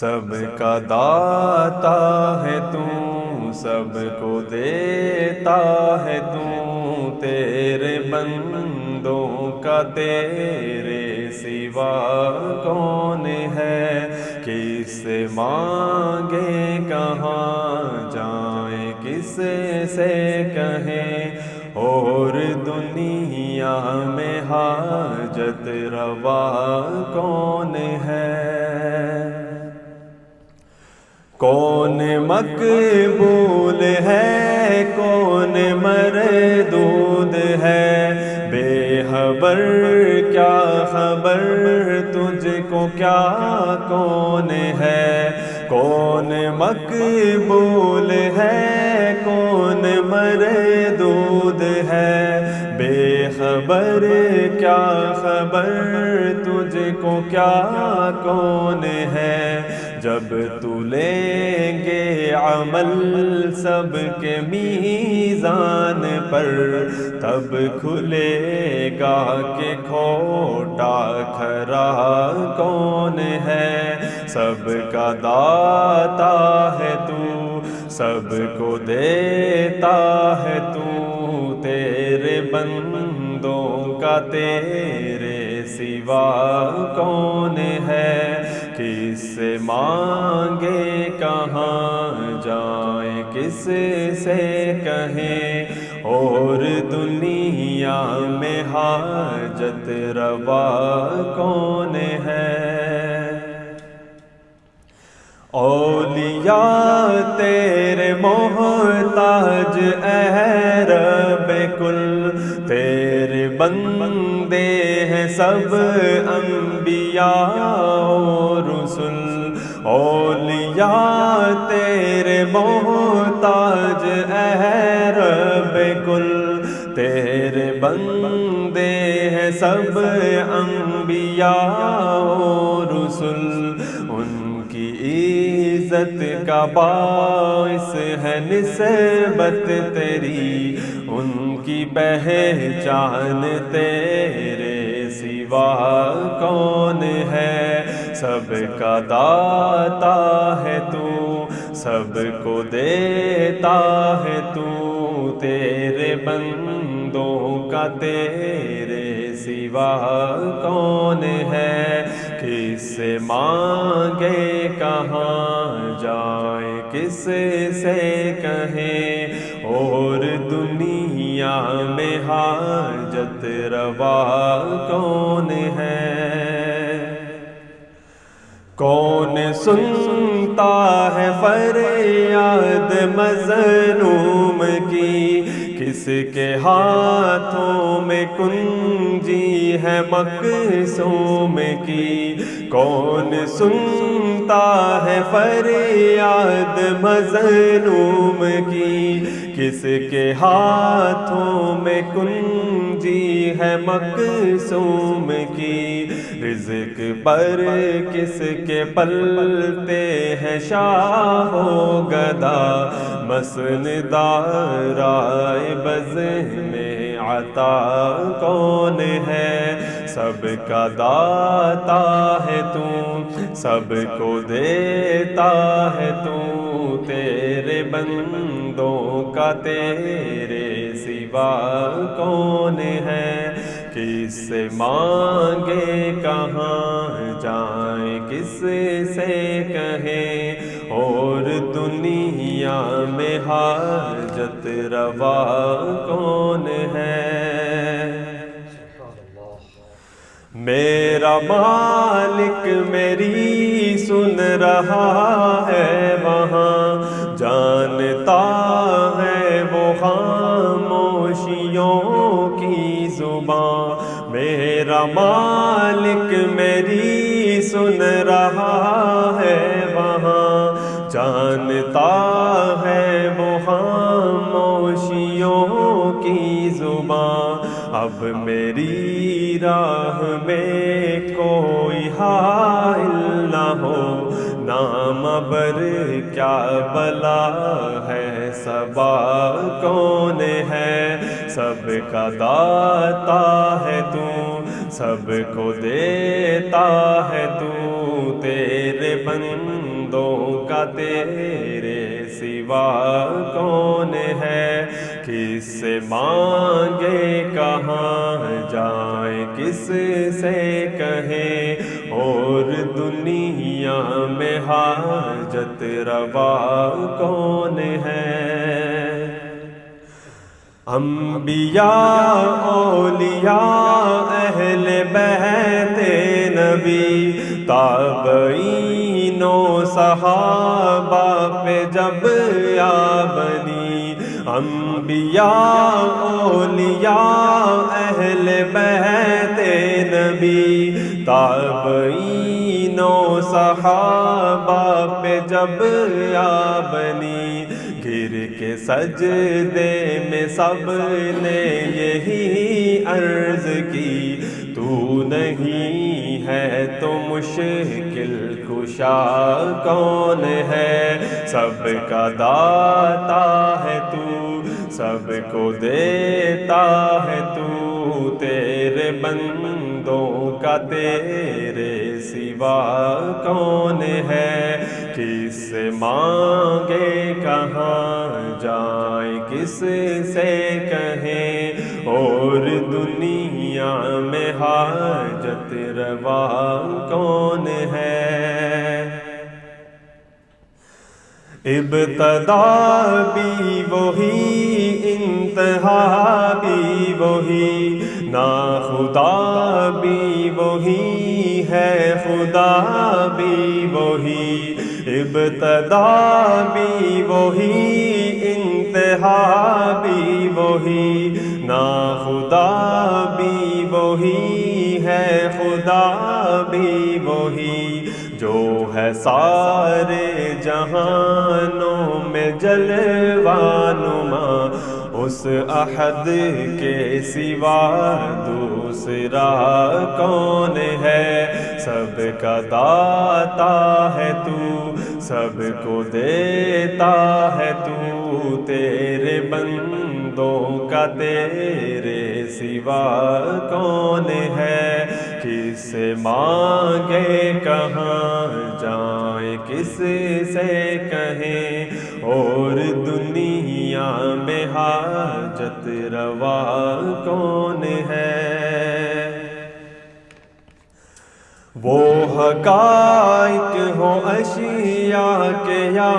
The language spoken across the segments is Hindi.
सबका दाता है तू, सबको देता है तू। तेरे बंदों का तेरे सिवा कौन है? किससे मांगे, कहाँ जाए, किससे से कहें? और दुनिया में हाजत रवा कौन है? कौन मकबूल है, कौन मरदूद है? बेहबर क्या खबर, तुझको क्या कौन है? कौन मकबूल है, कौन मरदूद है? बेखबर क्या खबर? तुझको क्या कौन है? जब तू लेंगे अमल सबके मीज़ान पर, तब खुलेगा के खोटा खरा कौन है? सब का दाता है तू, सबको देता है तू, तेरे बंदों का तेरे सिवा कौन है? किससे मांगे, कहाँ जाए किस से कहें? और दुनिया में हाजत रवा कौन है? ओलिया तेरे मोहताज रब कुल तेरे बंदे हैं सब अम्बिया रसुल। ओलिया तेरे मोहताज रब कुल तेरे बंदे हैं सब अम्बिया रसुल। उनकी इज़्ज़त का बाइस है निस्बत तेरी, उनकी पहचान तेरे सिवा कौन है? सबका दाता है तू, सबको देता है तू, तेरे बंदों का तेरे सिवा कौन है? किससे मांगे कहाँ किस से कहें? और दुनिया में हाजत रवा कौन है? कौन सुनता है फरियाद मजलूम की? किसके हाथों में कुंजी है मकसूम की। कौन सुनता है फरियाद मजलूम की? किसके हाथों में कुंजी है मकसूम की? रिज्क पर किसके पलते हैं शाहो गदा? मसनदाराय बज में आता कौन है? सबका दाता है तू, सबको देता है तू, तेरे बंदों का तेरे सिवा कौन है? किससे मांगे, कहाँ जाए किस से कहें? और दुनिया में हाजत रवा कौन है? मेरा मालिक मेरी सुन रहा है वहाँ। जानता है वो खामोशियों की ज़ुबान। मेरा मालिक मेरी सुन रहा है वहाँ। जानता है वो खामोशियों की ज़ुबान। अब मेरी राह में कोई हाल न हो। नाम बर क्या बला है? सबा कौन है? सबका दाता है तू, सबको देता है तू। तेरे बंदों का तेरे सिवा कौन है? किससे मांगे? कहाँ जाए? किस से कहें? और दुनिया में हाजत रवा कौन है? अम्बिया ओलिया अहल बहते नबी, ताबईनो, सहाबा पे जब या बनी अम्बिया ओलिया अहल बहते नबी ताबईनो सहाबा पे जब आ बनी गिर के सजदे में सबने यही अर्ज़ की, तू नहीं है तो मुश्किल कुशा कौन है? सबका दाता है तू। सबको देता है तू तेरे बंदों का तेरे सिवा कौन है? किस मांगे कहाँ जाए किस से कहें? और दुनिया में हाजत रवा कौन है? इब्तदा भी वही इंतहा भी वही, ना खुदा भी वही है, खुदा भी वही, इब्तदा भी वही, इंतहा भी वही, ना खुदा भी वही है, खुदा भी वही, जो है सारे जहानों में जलवानुमा। उस अहद के सिवा दूसरा कौन है? सबका दाता है तू, सबको देता है तू। तेरे बंदों का तेरे सिवा कौन है? किस मांगे, कहाँ जाए किस से कहें? और दुनिया में हाजत रवा कौन है? वो हकाइक हो अशिया के या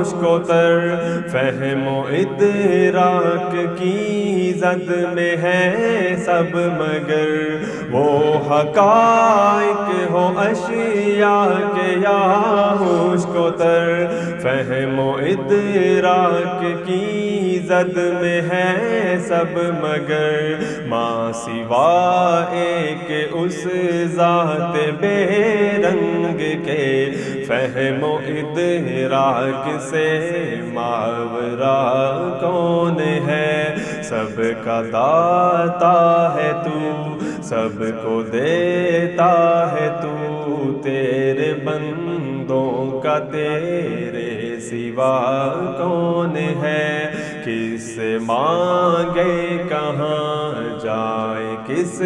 उसको तर फहमो इतराक की जद में है सब मगर। वो हकाइक हो अशिया के या उसको तर फहमो इदराक की जद में है सब मगर। माँ सिवा एक उस जात बेरंग के। फहमो इदराक से मावरा कौन है? सब का दाता है तू, सबको देता है तू। तेरे बंदों का तेरे सिवा कौन है? किस मांगे? कहाँ जाए? किस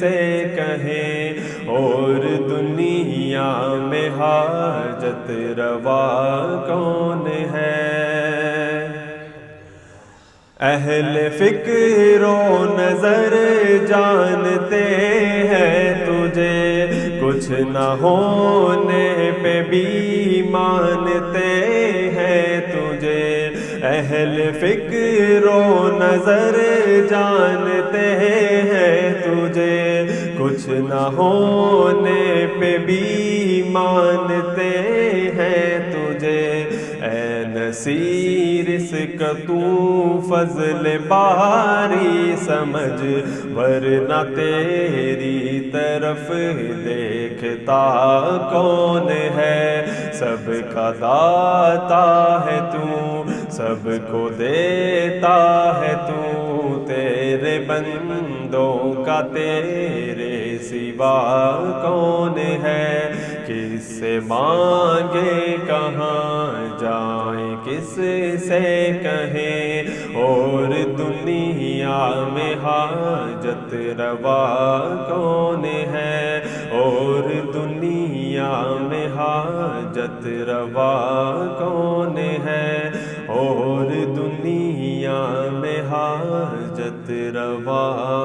से कहे? और दुनिया में हाजत रवा कौन है? अहल फिक्रो नज़र जानते हैं तुझे। कुछ न होने पे भी मानते हैं तुझे। अहल फिक्रो नज़र जानते हैं तुझे। कुछ न होने पे भी मानते हैं तुझे। नसीर इसका तू फजल बारी समझ, वरना तेरी तरफ़ देखता कौन है? सबका दाता है तू, सबको देता है तू, तेरे बंदों का तेरे सिवा कौन है? किससे मांगे कहाँ जाए? किस से कहें? और दुनिया में हाजत रवा कौन है? और दुनिया में हाजत रवा कौन है? और दुनिया में हाजत रवा